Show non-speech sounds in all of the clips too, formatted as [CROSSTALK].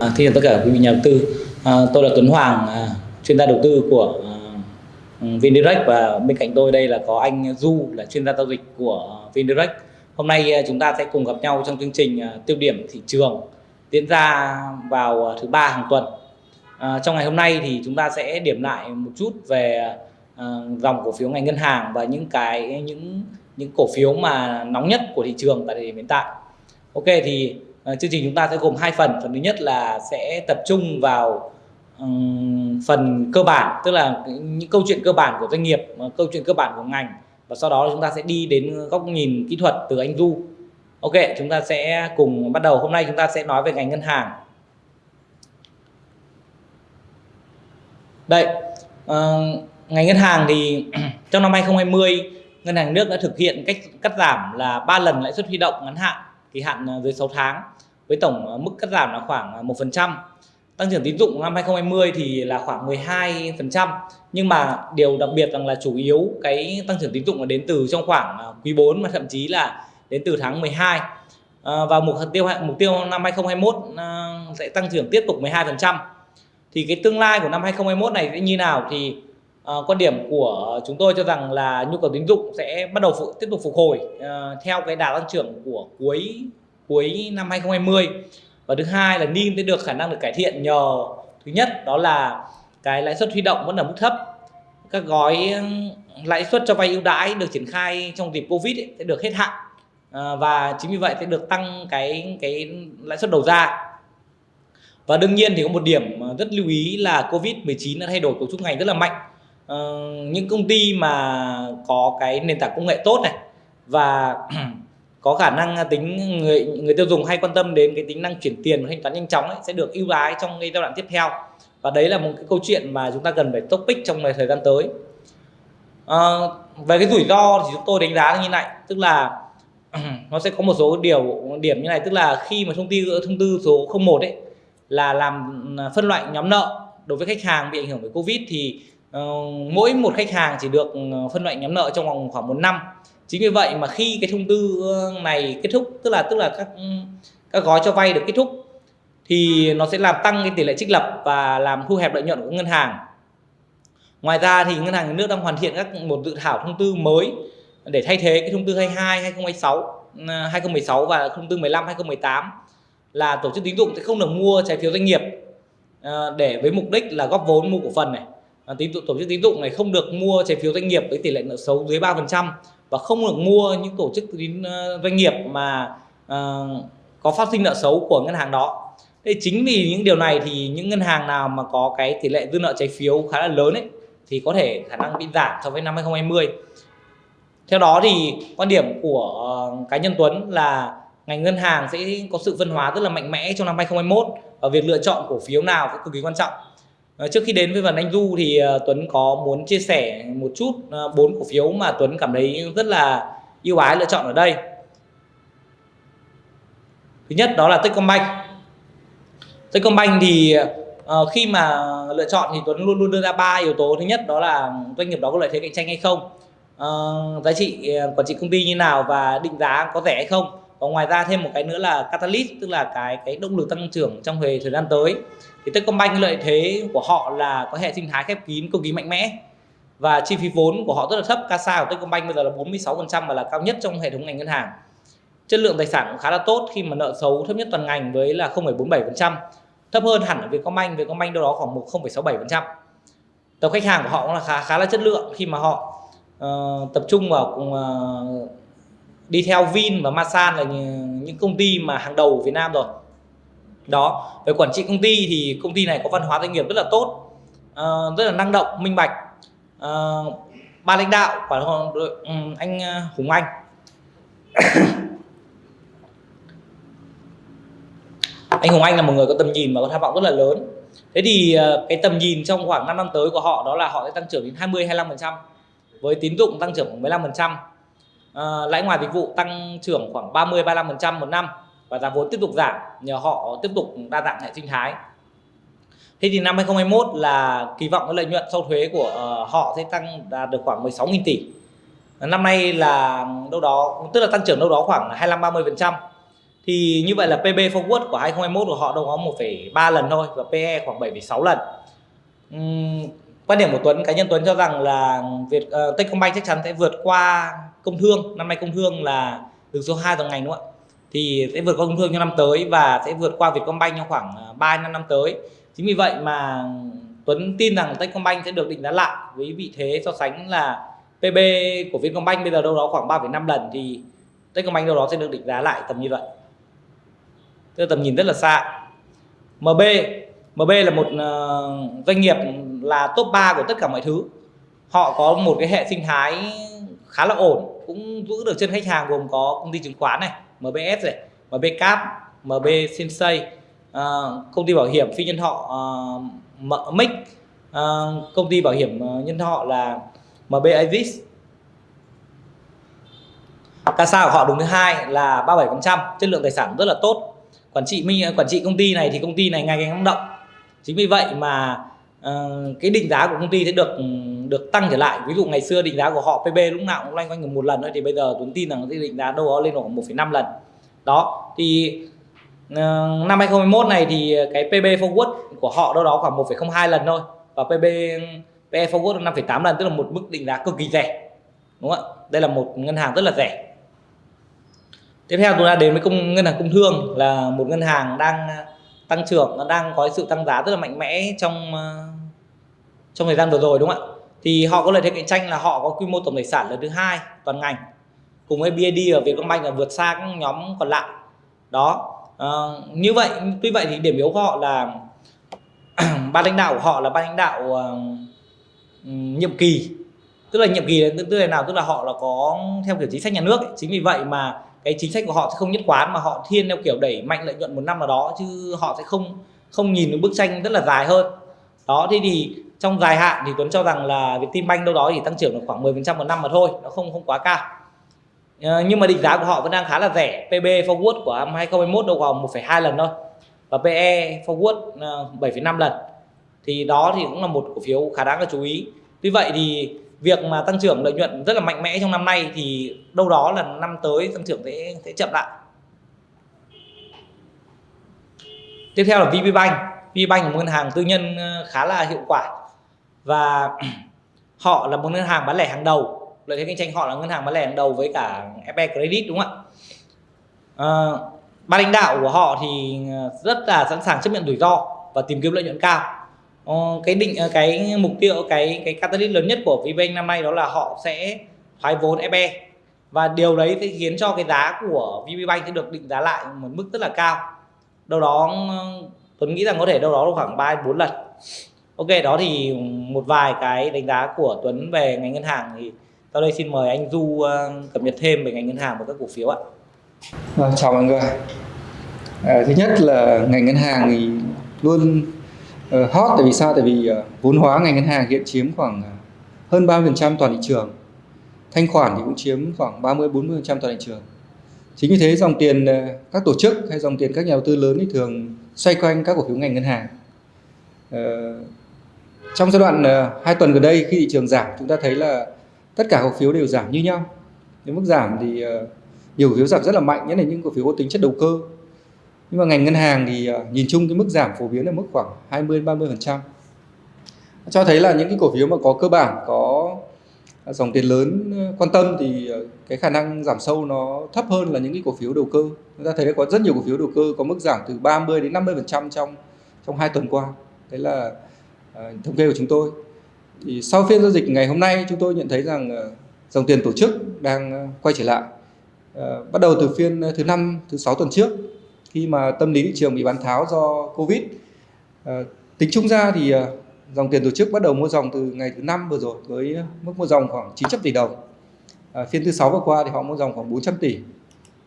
À, Xin chào tất cả quý vị nhà đầu tư. À, tôi là Tuấn Hoàng, à, chuyên gia đầu tư của à, ừ, VinDirect và bên cạnh tôi đây là có anh Du là chuyên gia giao dịch của VinDirect. Hôm nay à, chúng ta sẽ cùng gặp nhau trong chương trình à, tiêu điểm thị trường diễn ra vào à, thứ ba hàng tuần. À, trong ngày hôm nay thì chúng ta sẽ điểm lại một chút về à, dòng cổ phiếu ngành ngân hàng và những cái những những cổ phiếu mà nóng nhất của thị trường tại thời điểm hiện tại. Ok thì Ờ, chương trình chúng ta sẽ gồm hai phần. Phần thứ nhất là sẽ tập trung vào um, phần cơ bản, tức là những câu chuyện cơ bản của doanh nghiệp, ờ, câu chuyện cơ bản của ngành và sau đó chúng ta sẽ đi đến góc nhìn kỹ thuật từ anh Du. Ok, chúng ta sẽ cùng bắt đầu. Hôm nay chúng ta sẽ nói về ngành ngân hàng. Đây, uh, ngành ngân hàng thì [CLEARS THROAT] trong năm 2020 ngân hàng nước đã thực hiện cách cắt giảm là 3 lần lãi suất huy động ngắn hạn kỳ hạn à, dưới 6 tháng với tổng à, mức cắt giảm là khoảng à, 1%. Tăng trưởng tín dụng năm 2020 thì là khoảng 12%. Nhưng mà điều đặc biệt rằng là chủ yếu cái tăng trưởng tín dụng là đến từ trong khoảng quý 4 mà thậm chí là đến từ tháng 12. À, và mục tiêu mục tiêu năm 2021 à, sẽ tăng trưởng tiếp tục 12%. Thì cái tương lai của năm 2021 này sẽ như nào thì À, quan điểm của chúng tôi cho rằng là nhu cầu tín dụng sẽ bắt đầu phụ, tiếp tục phục hồi à, theo cái đà tăng trưởng của cuối cuối năm 2020 và thứ hai là NIM sẽ được khả năng được cải thiện nhờ thứ nhất đó là cái lãi suất huy động vẫn ở mức thấp. Các gói lãi suất cho vay ưu đãi được triển khai trong dịp Covid ấy, sẽ được hết hạn à, và chính vì vậy sẽ được tăng cái cái lãi suất đầu ra. Và đương nhiên thì có một điểm rất lưu ý là Covid 19 đã thay đổi cấu trúc ngành rất là mạnh uh, những công ty mà có cái nền tảng công nghệ tốt này và [CLEARS THROAT] có khả năng tính người người tiêu dùng hay quan tâm đến cái tính năng chuyển tiền và thanh toán nhanh chóng ấy, sẽ được ưu ái trong cái giai đoạn tiếp theo. Và đấy là một cái câu chuyện mà chúng ta cần phải topic trong thời gian tới. À, về cái rủi ro thì chúng tôi đánh giá như này tức là [CLEARS THROAT] nó sẽ có một số điều điểm như này tức là khi mà thông tư thông tư số 01 ấy là làm phân loại nhóm nợ đối với khách hàng bị ảnh hưởng bởi covid thì Ờ, mỗi một khách hàng chỉ được ờ, phân loại nhóm nợ trong vòng khoảng một năm. Chính vì vậy mà khi cái thông tư ờ, này kết thúc, tức là tức là các ừ, các gói cho vay được kết thúc, thì nó sẽ làm tăng cái tỷ lệ trích lập và làm thu hẹp lợi nhuận của ngân hàng. Ngoài ra thì ngân hàng nhà nước đang hoàn thiện các một dự thảo thông tư mới để thay thế cái thông tư 22 2016 2016 và thông tư 15 2018 là tổ chức tín dụng sẽ không được mua trái phiếu doanh nghiệp để với mục đích là góp vốn mua cổ phần này. Ờ, tín dụng tổ chức tín dụng này không được mua trái phiếu doanh nghiệp với tỷ lệ nợ xấu dưới 3% và không được mua những tổ chức tín ờ, doanh nghiệp mà uh, có phát sinh nợ xấu của ngân hàng đó. Thế chính vì những điều này thì những ngân hàng nào mà có cái tỷ lệ dư nợ trái phiếu khá là lớn ấy thì có thể khả năng bị giảm so với năm 2020. Theo đó thì quan điểm của cá nhân Tuấn là ngành ngân hàng sẽ có sự phân hóa rất là mạnh mẽ trong năm 2021 và việc lựa chọn cổ phiếu nào cũng cực kỳ quan trọng. Ờ, trước khi đến với phần anh Du thì ờ, Tuấn có muốn chia sẻ một chút ờ, bốn cổ phiếu mà Tuấn cảm thấy rất là yêu ái lựa chọn ở đây. Thứ nhất đó là Techcombank. Techcombank thì khi mà lựa chọn thì Tuấn luôn luôn đưa ra ba yếu tố. Thứ nhất đó là doanh nghiệp đó có lợi thế cạnh tranh hay không, giá trị quản trị công ty như nào và định giá có rẻ hay không. Và ngoài ra thêm một cái nữa là catalyst tức là cái cái động lực tăng trưởng trong thời gian tới thì Techcombank lợi thế của họ là có hệ sinh thái khép kín cực kỳ mạnh mẽ. Và chi phí vốn của họ rất là thấp. CASA của Techcombank bây giờ là 46% và là cao nhất trong hệ thống ngành ngân hàng. Chất lượng tài sản cũng khá là tốt. Khi mà nợ xấu thấp nhất toàn ngành với là 0,47% thấp hơn hẳn ở Vietcombank. Vietcombank đâu đó khoảng 1,67% tập khách hàng của họ cũng là khá khá là chất lượng khi mà họ uh, tập trung vào uh, đi theo Vin và Masan là những công ty mà hàng đầu của Việt Nam rồi đó về quản trị công ty thì công ty này có văn hóa doanh nghiệp rất là tốt uh, rất là năng động minh bạch. Uh, ban lãnh đạo quản um, ừ, anh ờ, Hùng Anh. [COUGHS] Anh Hùng Anh là một người có tầm nhìn và có tham vọng rất là lớn. Thế thì uh, cái tầm nhìn trong khoảng 5 năm tới của họ đó là họ sẽ tăng trưởng đến 20 25 với tín dụng tăng trưởng khoảng 15 uh, lãi ngoài dịch vụ tăng trưởng khoảng 30 35 một năm và giá vốn tiếp tục giảm nhờ họ tiếp tục đa dạng hệ sinh thái Thế thì năm 2021 là kỳ vọng cái lợi nhuận sau thuế của ờ, họ sẽ tăng đạt được khoảng 16.000 tỷ. Năm nay là đâu đó tức là tăng trưởng đâu đó khoảng 25 30%. Thì thì như vậy là PB forward của 2021 của họ đâu có 1,3 lần thôi và PE khoảng 7,6 lần uhm, quan điểm của Tuấn cá nhân Tuấn cho rằng là Việt uh, Techcombank chắc chắn sẽ vượt qua công thương năm nay công thương là đứng số 2 toàn ngành đúng không ạ thì sẽ vượt qua công thương trong năm tới và sẽ vượt qua Vietcombank trong khoảng à, 3 năm năm tới. Chính vì vậy mà Tuấn tin rằng Techcombank sẽ được định giá lại với vị thế so sánh là PB của Vietcombank bây giờ đâu đó khoảng 3,5 lần thì Techcombank đâu đó sẽ được định giá lại tầm như vậy. Tức tầm nhìn rất là xa. MB MB là một à, doanh nghiệp là top 3 của tất cả mọi thứ. Họ có một cái hệ sinh thái khá là ổn cũng giữ được chân khách hàng gồm có công ty chứng khoán này MBS này MB Cap MB Sensei uh, công ty bảo hiểm phi nhân thọ uh, Mic uh, công ty bảo hiểm ờ, nhân thọ là MB Avis. CASA của họ đứng thứ hai là 37% chất lượng tài sản rất là tốt. Quản trị minh quản trị công ty này thì công ty này ngày càng năng động. Chính vì vậy mà uh, cái định giá của công ty sẽ được ừ, được tăng trở lại. Ví dụ ngày xưa định giá của họ PB lúc nào cũng loanh quanh một lần thôi thì bây giờ Tuấn tin rằng cái định giá đâu đó lên khoảng 1,5 lần. Đó thì uh, năm 2021 này thì cái PB forward của họ đâu đó khoảng 1,02 lần thôi và PB PE forward 5,8 lần tức là một mức định giá cực kỳ rẻ đúng không ạ? Đây là một ngân hàng rất là rẻ. Tiếp theo chúng ta đến với công ngân hàng công thương là một ngân hàng đang tăng trưởng nó đang có sự tăng giá rất là mạnh mẽ trong ờ, trong thời gian vừa rồi đúng không ạ? Thì họ có lợi thế cạnh tranh là họ có quy mô tổng tài sản lớn thứ hai toàn ngành. Cùng với BID và Vietcombank là vượt xa các nhóm còn lại. Đó. À, như vậy tuy vậy thì điểm yếu của họ là [CLEARS THROAT] ban lãnh đạo của họ là ban lãnh đạo uh, nhiệm kỳ. Tức là nhiệm kỳ tức là nào? Tức là họ là có theo kiểu chính sách nhà nước ấy. chính vì vậy mà cái chính sách của họ sẽ không nhất quán mà họ thiên theo kiểu đẩy mạnh lợi nhuận một năm nào đó chứ họ sẽ không không nhìn được bức tranh rất là dài hơn. Đó thế thì trong dài hạn thì Tuấn cho rằng là Vietinbank đâu đó thì tăng trưởng được khoảng 10% một năm mà thôi nó không không quá cao. Ờ, nhưng mà định giá của họ vẫn đang khá là rẻ. PB forward của năm 2021 đâu khoảng 1,2 lần thôi và PE forward ờ, 7,5 lần. Thì đó thì cũng là một cổ phiếu khá đáng là chú ý. Tuy vậy thì việc mà tăng trưởng lợi nhuận rất là mạnh mẽ trong năm nay thì đâu đó là năm tới tăng trưởng sẽ sẽ chậm lại. Tiếp theo là VPBank VPBank là một ngân hàng tư nhân ờ, khá là hiệu quả và [CLEARS THROAT] họ là một ngân hàng bán lẻ hàng đầu. Lợi thế cạnh tranh họ là ngân hàng bán lẻ hàng đầu với cả FE Credit đúng không ạ? À, ban lãnh đạo của họ thì ờ, rất là sẵn sàng chấp nhận rủi ro và tìm kiếm lợi nhuận cao. À, cái định cái mục tiêu cái cái catalyst lớn nhất của VBank năm nay đó là họ sẽ thoái vốn FE và điều đấy sẽ khiến cho cái giá của VPBank sẽ được định giá lại một mức rất là cao. Đâu đó Tuấn nghĩ rằng có thể đâu đó khoảng 3 4 lần. Ok đó thì một vài cái đánh giá của Tuấn về ngành ngân hàng thì sau đây xin mời anh Du ờ, cập nhật thêm về ngành ngân hàng và các cổ phiếu ạ. À, chào mọi người. À, thứ nhất là ngành ngân hàng thì luôn uh, hot. Tại vì sao? Tại vì uh, vốn hóa ngành ngân hàng hiện chiếm khoảng hơn 30% toàn thị trường. Thanh khoản thì cũng chiếm khoảng 30 40% toàn thị trường. Chính vì thế dòng tiền uh, các tổ chức hay dòng tiền các nhà đầu tư lớn thì thường xoay quanh các cổ phiếu ngành ngân hàng. Uh, trong giai đoạn ờ, uh, 2 tuần gần đây khi thị trường giảm chúng ta thấy là tất cả cổ phiếu đều giảm như nhau. Nếu mức giảm thì uh, nhiều cổ phiếu giảm rất là mạnh nhất là những cổ phiếu có tính chất đầu cơ. Nhưng mà ngành ngân hàng thì ờ, nhìn chung cái mức giảm phổ biến ở mức khoảng 20 30 phần trăm. Cho thấy là những cái cổ phiếu mà có cơ bản có dòng tiền lớn quan tâm thì cái khả năng giảm sâu nó thấp hơn là những cái cổ phiếu đầu cơ. Chúng ta thấy là có rất nhiều cổ phiếu đầu cơ có mức giảm từ 30 đến 50 phần trăm trong trong hai tuần qua. Đấy là Ờ, thống kê của chúng tôi thì sau phiên giao dịch ngày hôm nay chúng tôi nhận thấy rằng ờ, dòng tiền tổ chức đang ờ, quay trở lại bắt đầu từ phiên thứ năm thứ sáu tuần trước khi mà tâm lý thị trường bị bán tháo do Covid. Tính chung ra thì dòng tiền tổ chức bắt đầu mua dòng từ ngày thứ năm vừa rồi với mức mua dòng khoảng 900 tỷ đồng. À, phiên thứ sáu vừa qua thì họ mua dòng khoảng 400 tỷ.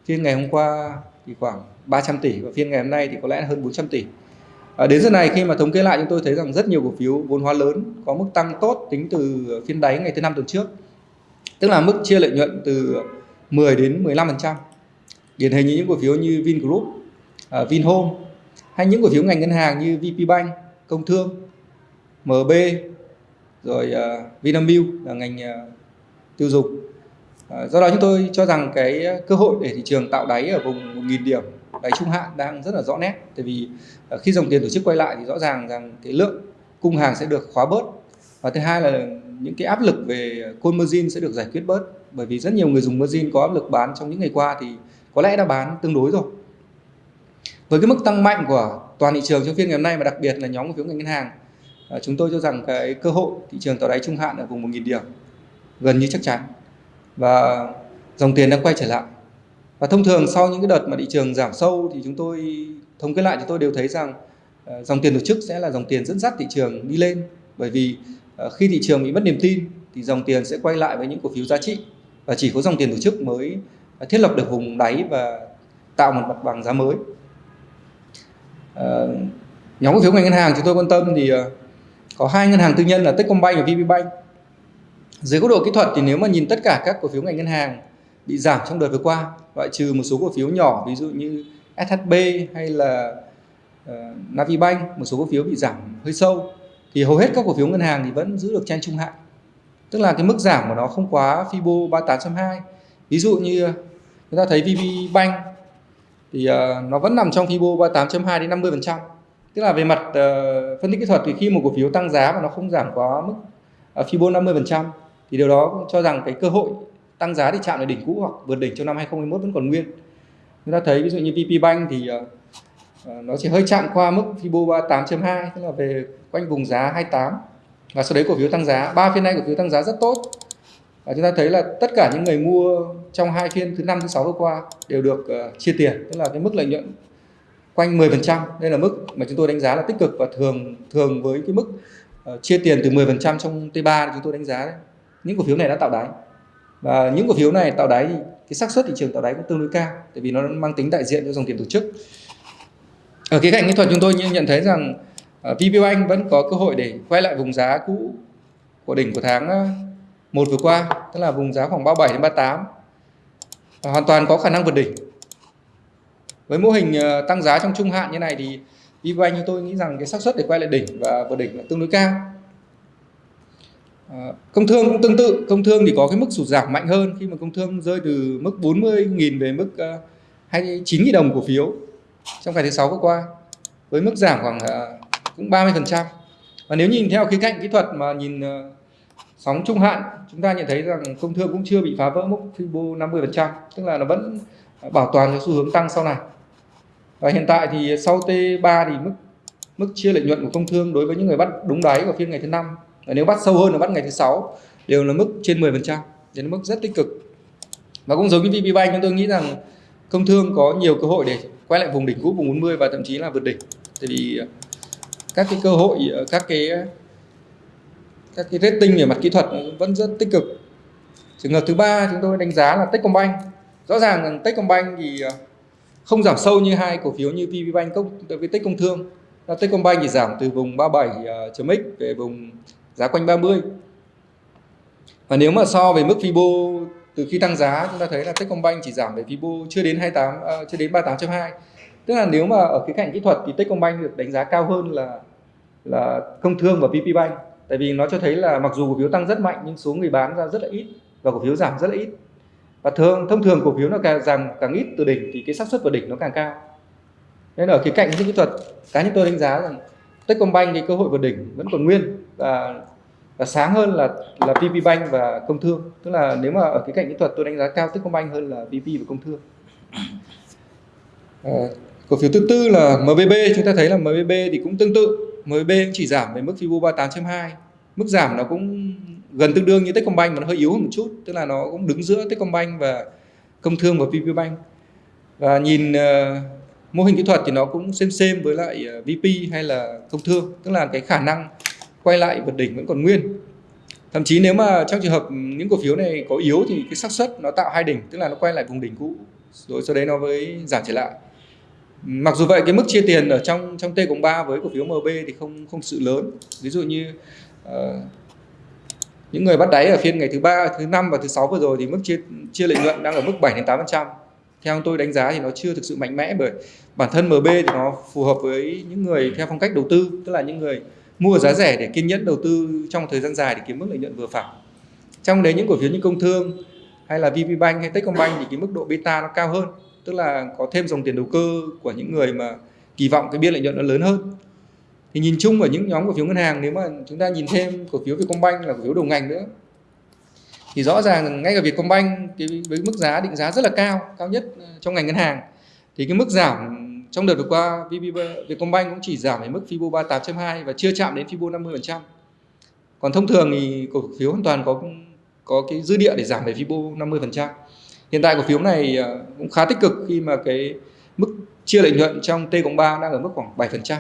Phiên ngày hôm qua thì khoảng 300 tỷ và phiên ngày hôm nay thì có lẽ là hơn 400 tỷ. À, đến giờ này khi mà thống kê lại chúng tôi thấy rằng rất nhiều cổ phiếu vốn hóa lớn có mức tăng tốt tính từ phiên đáy ngày thứ năm tuần trước. Tức là mức chia lợi nhuận từ 10 đến 15%. Điển hình như những cổ phiếu như Vingroup uh, Vinhome hay những cổ phiếu ngành ngân hàng như VPBank, Công Thương, MB, rồi uh, Vinamilk là ngành uh, tiêu dùng. Uh, do đó chúng tôi cho rằng cái cơ hội để thị trường tạo đáy ở vùng 1.000 điểm đáy trung hạn đang rất là rõ nét. Tại vì ờ, khi dòng tiền tổ chức quay lại thì rõ ràng rằng cái lượng cung hàng sẽ được khóa bớt. Và thứ hai là những cái áp lực về call margin sẽ được giải quyết bớt. Bởi vì rất nhiều người dùng margin có áp lực bán trong những ngày qua thì có lẽ đã bán tương đối rồi. Với cái mức tăng mạnh của toàn thị trường trong phiên ngày hôm nay và đặc biệt là nhóm cổ phiếu ngành ngân hàng ờ, chúng tôi cho rằng cái cơ hội thị trường tạo đáy trung hạn ở vùng 1.000 điểm gần như chắc chắn. Và dòng tiền đang quay trở lại và thông thường sau những cái đợt mà thị trường giảm sâu thì chúng tôi thống kê lại chúng tôi đều thấy rằng uh, dòng tiền tổ chức sẽ là dòng tiền dẫn dắt thị trường đi lên. Bởi vì uh, khi thị trường bị mất niềm tin thì dòng tiền sẽ quay lại với những cổ phiếu giá trị. Và chỉ có dòng tiền tổ chức mới ờ, thiết lập được vùng đáy và tạo một mặt bằng giá mới. Uh, nhóm cổ phiếu ngành ngân hàng chúng tôi quan tâm thì có hai ngân hàng tư nhân là Techcombank và VPBank dưới góc độ kỹ thuật thì nếu mà nhìn tất cả các cổ phiếu ngành ngân hàng bị giảm trong đợt vừa qua loại trừ một số cổ phiếu nhỏ ví dụ như SHB hay là uh, Navibank một số cổ phiếu bị giảm hơi sâu thì hầu hết các cổ phiếu ngân hàng thì vẫn giữ được trên trung hạn. Tức là cái mức giảm của nó không quá Fibo 38.2 ví dụ như chúng ta thấy VPBank thì uh, nó vẫn nằm trong Fibo 38.2 đến 50 phần trăm. Tức là về mặt uh, phân tích kỹ thuật thì khi một cổ phiếu tăng giá mà nó không giảm quá mức uh, Fibo 50 phần trăm thì điều đó cho rằng cái cơ hội tăng giá thì chạm lại đỉnh cũ hoặc vượt đỉnh trong năm 2021 vẫn còn nguyên. Chúng ta thấy ví dụ như VP Bank thì uh, nó chỉ hơi chạm qua mức Fibo 38.2 tức là về quanh vùng giá 28 và sau đấy cổ phiếu tăng giá ba phiên nay cổ phiếu tăng giá rất tốt. Và chúng ta thấy là tất cả những người mua trong hai phiên thứ năm thứ sáu vừa qua đều được uh, chia tiền tức là cái mức lợi nhuận quanh 10% đây là mức mà chúng tôi đánh giá là tích cực và thường thường với cái mức uh, chia tiền từ 10% trong T3 thì chúng tôi đánh giá đấy. Những cổ phiếu này đã tạo đáy và những cổ phiếu này tạo đáy thì cái xác suất thị trường tạo đáy cũng tương đối cao tại vì nó mang tính đại diện cho dòng tiền tổ chức. Ở cái cạnh kỹ thuật chúng tôi nhận thấy rằng à, uh, VPBank vẫn có cơ hội để quay lại vùng giá cũ của đỉnh của tháng uh, một vừa qua tức là vùng giá khoảng 37 đến 38 và hoàn toàn có khả năng vượt đỉnh. Với mô hình à, tăng giá trong trung hạn như này thì VPBank như tôi nghĩ rằng cái xác suất để quay lại đỉnh và vượt đỉnh là tương đối cao. Ờ, công thương cũng tương tự, công thương thì có cái mức sụt giảm mạnh hơn khi mà công thương rơi từ mức 40.000 về mức ờ, 29.000 đồng cổ phiếu trong ngày thứ sáu vừa qua với mức giảm khoảng ờ, cũng 30%. Và nếu nhìn theo khía cạnh kỹ thuật mà nhìn sóng trung hạn, chúng ta nhận thấy rằng công thương cũng chưa bị phá vỡ mức Fibo 50%, tức là nó vẫn bảo toàn cho xu hướng tăng sau này. Và hiện tại thì sau T3 thì mức mức chia lợi nhuận của công thương đối với những người bắt đúng đáy của phiên ngày thứ năm nếu bắt sâu hơn là bắt ngày thứ sáu, đều là mức trên 10% đến mức rất tích cực. Và cũng giống như VPBank chúng tôi nghĩ rằng công thương có nhiều cơ hội để quay lại vùng đỉnh cũ, vùng 40 và thậm chí là vượt đỉnh. Tại vì ờ, các cái cơ hội ờ, các cái các cái rating về mặt kỹ thuật vẫn rất tích cực. Trường hợp thứ ba chúng tôi đánh giá là Techcombank. Rõ ràng rằng Techcombank thì ờ, không giảm sâu như hai cổ phiếu như VPBank công với công Thương. Techcombank thì giảm từ vùng 37.x về vùng giá quanh 30 và nếu mà so với mức Fibo từ khi tăng giá chúng ta thấy là Techcombank chỉ giảm về Fibo chưa đến 28 uh, à, chưa đến 38.2 tức là nếu mà ở cái cạnh kỹ thuật thì Techcombank được đánh giá cao hơn là là công thương và PPBank tại vì nó cho thấy là mặc dù cổ phiếu tăng rất mạnh nhưng số người bán ra rất là ít và cổ phiếu giảm rất là ít. Và thường thông thường cổ phiếu nó càng giảm càng ít từ đỉnh thì cái xác suất vào đỉnh nó càng cao. Nên ở cái cạnh kỹ thuật cá nhân tôi đánh giá rằng Techcombank thì cơ hội vượt đỉnh vẫn còn nguyên là, là sáng hơn là là VPBank và Công Thương. Tức là nếu mà ở cái cạnh kỹ thuật tôi đánh giá cao Techcombank hơn là VP và Công Thương. À, cổ phiếu thứ tư là MBB chúng ta thấy là MBB thì cũng tương tự. MBB cũng chỉ giảm về mức Fibo 38.2 mức giảm nó cũng gần tương đương như Techcombank mà nó hơi yếu hơn một chút. Tức là nó cũng đứng giữa Techcombank và Công Thương và VPBank và nhìn uh, mô hình kỹ thuật thì nó cũng xem xem với lại à, ờ, VP hay là công thương. Tức là cái khả năng quay lại vượt đỉnh vẫn còn nguyên. Thậm chí nếu mà trong trường hợp những cổ phiếu này có yếu thì cái xác suất nó tạo hai đỉnh tức là nó quay lại vùng đỉnh cũ rồi sau đấy nó mới giảm trở lại. Mặc dù vậy cái mức chia tiền ở trong trong T cộng 3 với cổ phiếu MB thì không không sự lớn. Ví dụ như uh, những người bắt đáy ở phiên ngày thứ ba thứ năm và thứ sáu vừa rồi thì mức chia chia lợi nhuận đang ở mức 7 đến 8 theo tôi đánh giá thì nó chưa thực sự mạnh mẽ bởi bản thân MB thì nó phù hợp với những người theo phong cách đầu tư tức là những người mua giá rẻ để kiên nhẫn đầu tư trong thời gian dài để kiếm mức lợi nhuận vừa phải. Trong đấy những cổ phiếu như công thương hay là VPBank hay Techcombank thì cái mức độ beta nó cao hơn, tức là có thêm dòng tiền đầu cơ của những người mà kỳ vọng cái biên lợi nhuận nó lớn hơn. Thì nhìn chung ở những nhóm cổ phiếu ngân hàng, nếu mà chúng ta nhìn thêm cổ phiếu Vietcombank là cổ phiếu đầu ngành nữa, thì rõ ràng ngay cả Vietcombank cái với mức giá, định giá rất là cao cao nhất ờ, trong ngành ngân hàng. Thì cái mức giảm trong đợt vừa qua VB Vietcombank cũng chỉ giảm ở mức Fibo 38.2 và chưa chạm đến Fibo 50%. Còn thông thường thì cổ phiếu hoàn toàn có có cái dư địa để giảm về Fibo 50%. Hiện tại cổ phiếu này à, cũng khá tích cực khi mà cái mức chia lợi nhuận trong T cộng 3 đang ở mức khoảng 7%.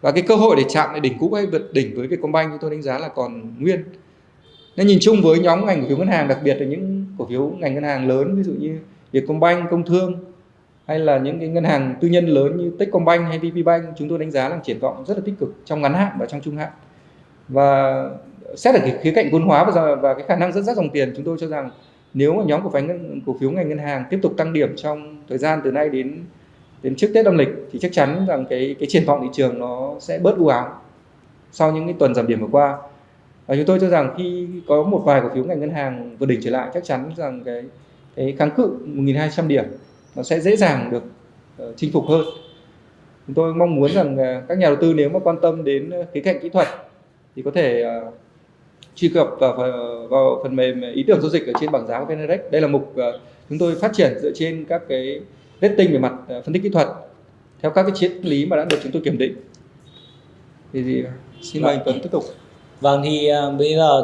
Và cái cơ hội để chạm lại đỉnh cũ hay vượt đỉnh với Vietcombank thì tôi đánh giá là còn nguyên. Nên nhìn chung với nhóm ngành cổ phiếu ngân hàng, đặc biệt là những cổ phiếu ngành ngân hàng lớn ví dụ như Vietcombank, Công Thương hay là những cái ngân hàng tư nhân lớn như Techcombank hay VPBank chúng tôi đánh giá là triển vọng rất là tích cực trong ngắn hạn và trong trung hạn. Và xét ở cái khía cạnh vốn hóa và, và cái khả năng dẫn dắt dòng tiền chúng tôi cho rằng nếu mà nhóm cổ phiếu ngân cổ phiếu ngành ngân hàng tiếp tục tăng điểm trong thời gian từ nay đến đến trước Tết âm lịch thì chắc chắn rằng cái cái triển vọng thị trường nó sẽ bớt u ám sau những cái tuần giảm điểm vừa qua và chúng tôi cho rằng khi có một vài cổ phiếu ngành ngân hàng vượt đỉnh trở lại chắc chắn rằng cái cái kháng cự 1.200 điểm nó sẽ dễ dàng được ờ, chinh phục hơn. Chúng tôi mong muốn rằng ờ, các nhà đầu tư nếu mà quan tâm đến ờ, khía cạnh kỹ thuật thì có thể truy cập vào, vào phần mềm ý tưởng giao dịch ở trên bảng giá của VNREX. đây là mục chúng tôi phát triển dựa trên các cái rating về mặt phân tích kỹ thuật theo các cái triết lý mà đã được chúng tôi kiểm định. Thì thì xin mời anh Tuấn tiếp tục. Vâng thì bây giờ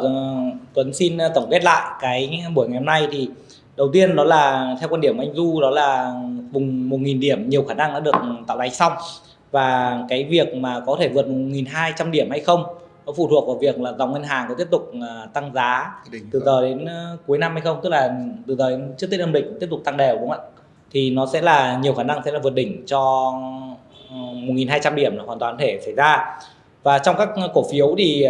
Tuấn xin tổng kết lại cái buổi ngày hôm nay. Thì đầu tiên đó là theo quan điểm của anh Du đó là vùng 1.000 điểm nhiều khả năng đã được tạo đáy xong. Và cái việc mà có thể vượt 1.200 điểm hay không nó phụ thuộc vào việc là dòng ngân hàng có tiếp tục tăng giá từ giờ đến cuối năm hay không tức là từ giờ đến trước Tết âm lịch tiếp tục tăng đều đúng không ạ? Thì nó sẽ là nhiều khả năng sẽ là vượt đỉnh cho 1.200 điểm là hoàn toàn thể xảy ra. Và trong các cổ phiếu thì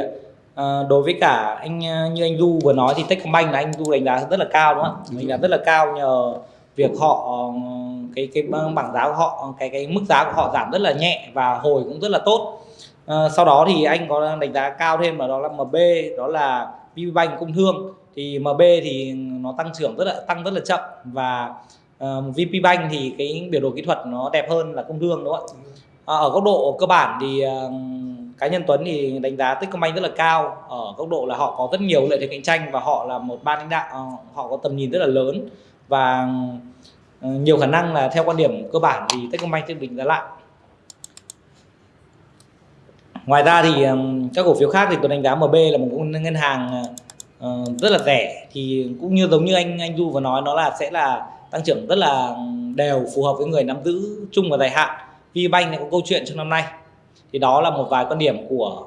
À, đối với cả anh như anh Du vừa nói thì Techcombank là anh Du đánh giá rất là cao đúng không ạ? Đánh giá rất là cao nhờ việc họ cái cái bảng giá của họ cái cái mức giá của họ giảm rất là nhẹ và hồi cũng rất là tốt. À, sau đó thì anh có đánh giá cao thêm là đó là MB đó là VPBank công thương thì MB thì nó tăng trưởng rất là tăng rất là chậm và uh, VPBank thì cái biểu đồ kỹ thuật nó đẹp hơn là công thương đúng không ạ? À, ở góc độ cơ bản thì uh, cá nhân Tuấn thì đánh giá Techcombank rất là cao. Ở góc độ là họ có rất nhiều lợi thế cạnh tranh và họ là một ban lãnh đạo ờ, họ có tầm nhìn rất là lớn. Và ờ, nhiều khả năng là theo quan điểm cơ bản thì Techcombank sẽ định giá lại. Ngoài ra thì các cổ phiếu khác thì tôi đánh giá MB là một ngân hàng ờ, rất là rẻ. Thì cũng như giống như anh anh Du vừa nói, nó là sẽ là tăng trưởng rất là đều, phù hợp với người nắm giữ chung và dài hạn. VBank này có câu chuyện trong năm nay thì đó là một vài quan điểm của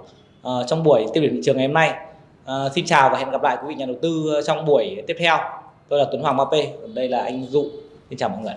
uh, trong buổi tiêu điểm thị trường ngày hôm nay. Uh, xin chào và hẹn gặp lại quý vị nhà đầu tư ờ, trong buổi tiếp theo. Tôi là Tuấn Hoàng Ba P đây là anh Dụ. Xin chào mọi người.